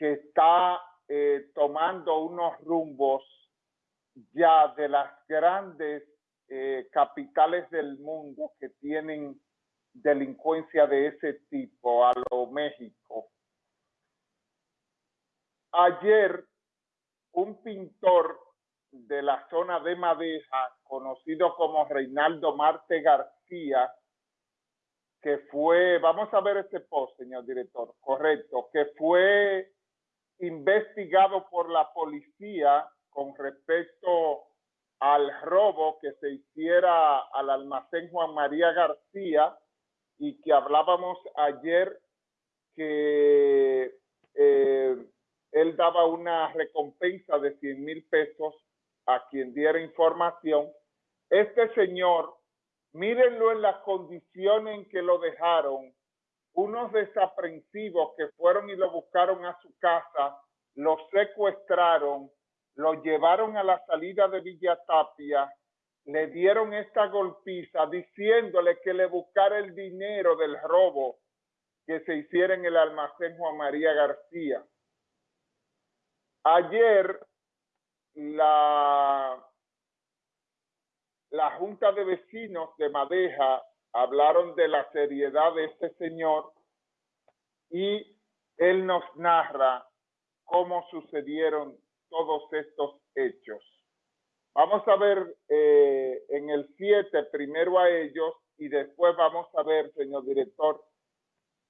que está eh, tomando unos rumbos ya de las grandes eh, capitales del mundo que tienen delincuencia de ese tipo, a lo México. Ayer, un pintor de la zona de Madeja, conocido como Reinaldo Marte García, que fue, vamos a ver este post, señor director, correcto, que fue investigado por la policía con respecto al robo que se hiciera al almacén Juan María García y que hablábamos ayer que eh, él daba una recompensa de 100 mil pesos a quien diera información. Este señor, mírenlo en las condiciones en que lo dejaron, unos desaprensivos que fueron y lo buscaron a su casa, lo secuestraron, lo llevaron a la salida de Villa Tapia, le dieron esta golpiza diciéndole que le buscara el dinero del robo que se hiciera en el almacén Juan María García. Ayer la, la Junta de Vecinos de Madeja hablaron de la seriedad de este señor y él nos narra cómo sucedieron todos estos hechos. Vamos a ver eh, en el 7 primero a ellos y después vamos a ver, señor director,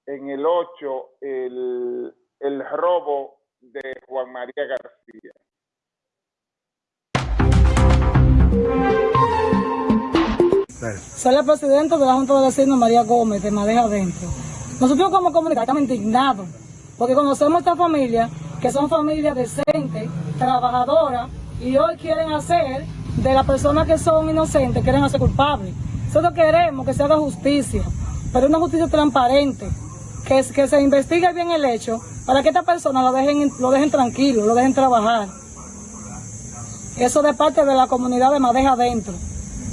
en el 8 el, el robo de Juan María García. Soy la presidenta de la Junta de Vecinos María Gómez de Madeja Adentro. Nosotros como comunidad estamos indignados porque conocemos esta familia que son familias decentes, trabajadoras y hoy quieren hacer de las personas que son inocentes, quieren hacer culpables. Nosotros queremos que se haga justicia, pero una justicia transparente, que, que se investigue bien el hecho para que esta persona lo dejen, lo dejen tranquilo, lo dejen trabajar. Eso de parte de la comunidad de Madeja adentro.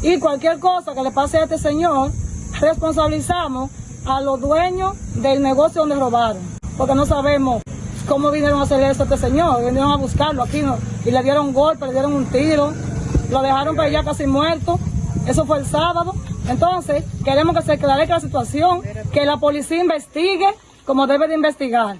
Y cualquier cosa que le pase a este señor, responsabilizamos a los dueños del negocio donde robaron. Porque no sabemos cómo vinieron a hacer eso a este señor. Vinieron a buscarlo aquí y le dieron un golpe, le dieron un tiro. Lo dejaron para allá casi muerto. Eso fue el sábado. Entonces, queremos que se aclare la situación, que la policía investigue como debe de investigar.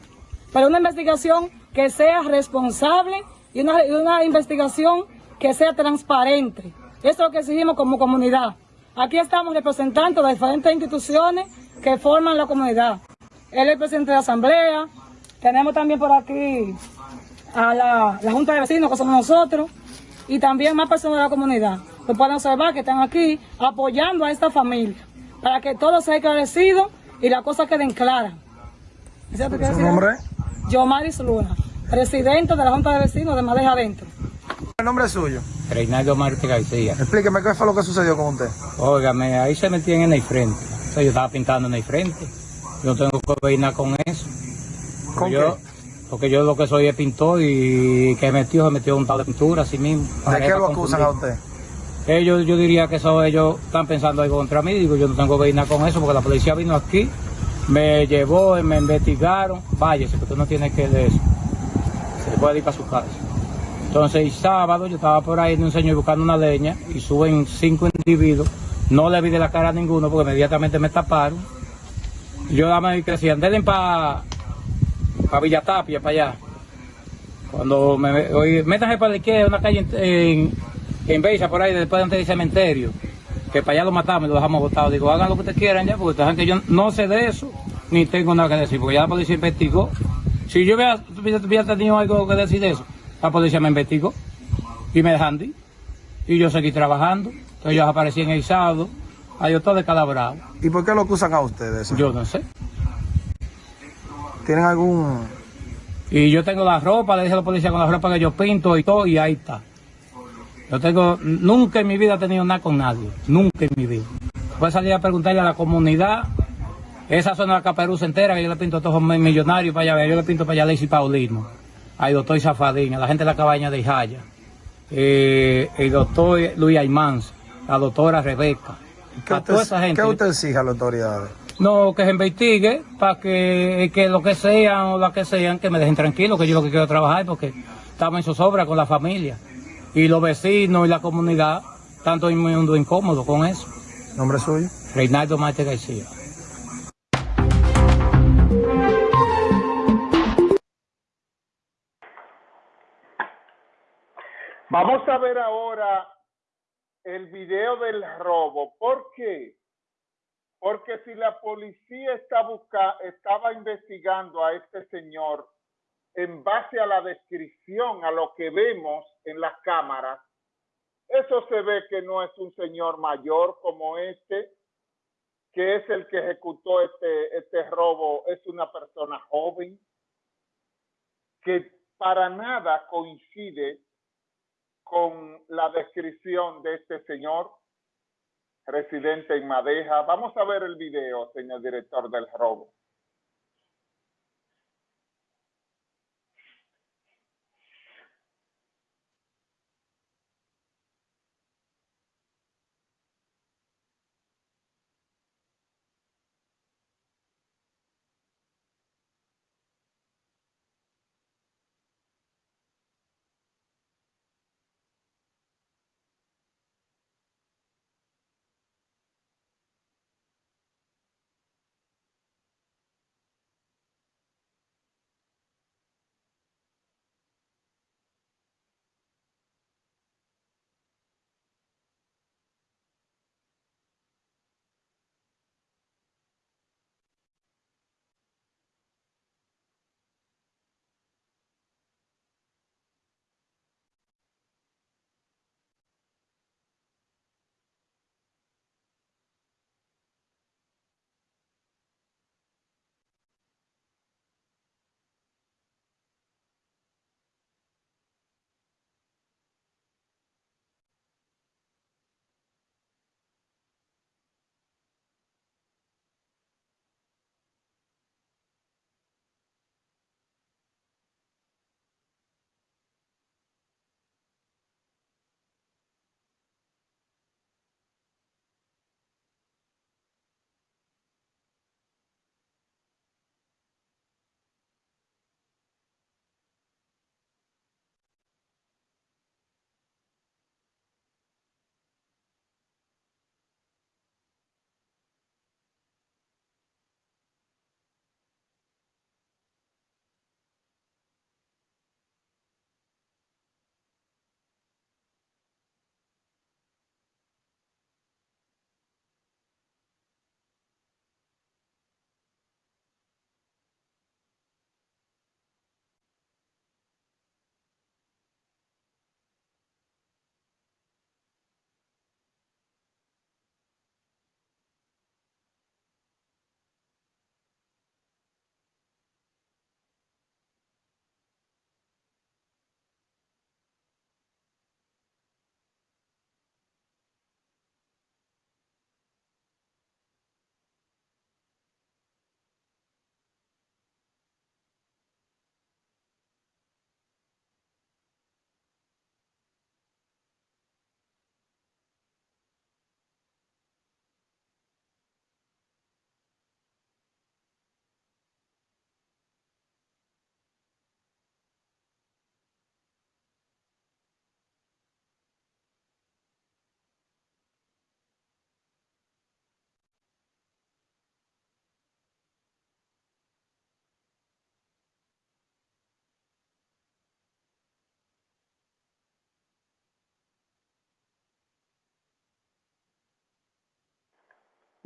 Pero una investigación que sea responsable y una investigación que sea transparente. Eso es lo que exigimos como comunidad. Aquí estamos representando de diferentes instituciones que forman la comunidad. Él es el presidente de la asamblea, tenemos también por aquí a la, Junta de Vecinos, que somos nosotros, y también más personas de la comunidad. Lo pueden observar que están aquí apoyando a esta familia, para que todo sea esclarecido y las cosas queden claras. ¿Su nombre? Yo, Maris Luna, presidente de la Junta de Vecinos de Madeja Adentro. ¿El nombre es suyo? Reinaldo Marte García. Explíqueme qué fue lo que sucedió con usted. Óigame, ahí se metían en el frente. O sea, yo estaba pintando en el frente. Yo tengo que ver nada con eso. ¿Con yo, qué? Porque yo lo que soy es pintor y que metió, se metió un tal de pintura así mismo. ¿De qué lo acusan a usted? Ellos, yo diría que eso ellos están pensando algo contra mí. Digo, yo no tengo que ver nada con eso porque la policía vino aquí, me llevó, me investigaron. Váyase, porque tú no tienes que de eso. Se puede ir para su casa. Entonces, el sábado yo estaba por ahí de un señor buscando una leña y suben cinco individuos. No le vi de la cara a ninguno porque inmediatamente me taparon. Yo dame que decían, denle para pa Villa Tapia, para allá. Cuando me oí, métanse para la izquierda, una calle en, en, Beisa, por ahí, después antes del cementerio, que para allá lo matamos y lo dejamos botado. Digo, hagan lo que ustedes quieran ya, porque que yo no sé de eso, ni tengo nada que decir, porque ya la policía investigó. Si yo hubiera, hubiera tenido algo que decir de eso, la policía me investigó y me dejan ir. Y yo seguí trabajando. Entonces yo aparecí en el sábado, ahí yo todo descalabrado. ¿Y por qué lo acusan a ustedes? Yo no sé. ¿Tienen algún...? Y yo tengo la ropa, le dije a la policía con la ropa que yo pinto y todo, y ahí está. Yo tengo, nunca en mi vida he tenido nada con nadie, nunca en mi vida. Voy a salir a preguntarle a la comunidad, esa zona de la Caperuz entera, que yo le pinto a todos los millonarios para allá, yo le pinto para allá a Lacey Paulino, al doctor Zafadín, a la gente de la cabaña de Ijaya, eh, el doctor Luis Aymans, la doctora Rebeca, ¿Qué a usted, toda esa gente. ¿Qué usted exige a las autoridades? No, que se investigue para que, que lo que sean o la que sean, que me dejen tranquilo, que yo lo que quiero trabajar porque estamos en zozobra con la familia. Y los vecinos y la comunidad, tanto en mundo incómodo con eso. ¿Nombre suyo? Reinaldo Marte García. Vamos a ver ahora el video del robo. ¿Por qué? Porque si la policía está busca, estaba investigando a este señor en base a la descripción, a lo que vemos en las cámaras, eso se ve que no es un señor mayor como este, que es el que ejecutó este, este robo, es una persona joven, que para nada coincide con la descripción de este señor residente en Madeja. Vamos a ver el video, señor director del robo.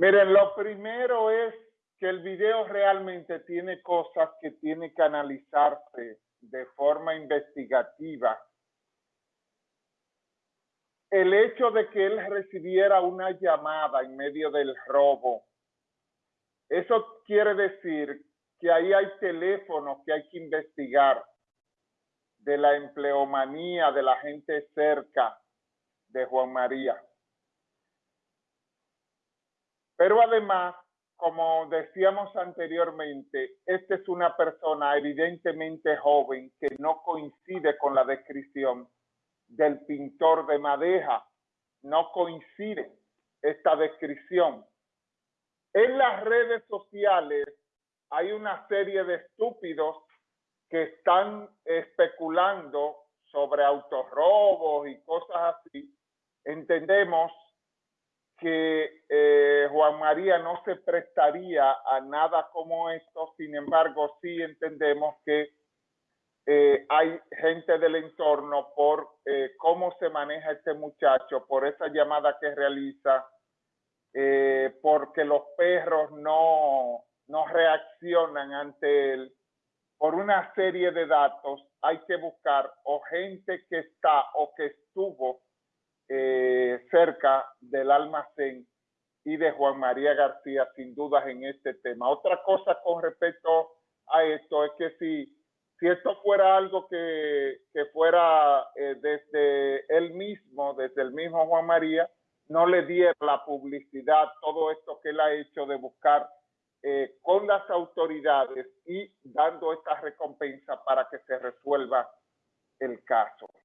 Miren, lo primero es que el video realmente tiene cosas que tiene que analizarse de forma investigativa. El hecho de que él recibiera una llamada en medio del robo, eso quiere decir que ahí hay teléfonos que hay que investigar de la empleomanía de la gente cerca de Juan María. Pero además, como decíamos anteriormente, esta es una persona evidentemente joven que no coincide con la descripción del pintor de Madeja. No coincide esta descripción. En las redes sociales hay una serie de estúpidos que están especulando sobre autorrobos y cosas así. Entendemos que eh, Juan María no se prestaría a nada como esto, sin embargo, sí entendemos que eh, hay gente del entorno por eh, cómo se maneja este muchacho, por esa llamada que realiza, porque los perros no, no reaccionan ante él. Por una serie de datos hay que buscar o gente que está o que estuvo eh, cerca del almacén y de Juan María García, sin dudas, en este tema. Otra cosa con respecto a esto es que si, si esto fuera algo que, que fuera eh, desde él mismo, desde el mismo Juan María, no le diera la publicidad, todo esto que él ha hecho de buscar eh, con las autoridades y dando esta recompensa para que se resuelva el caso.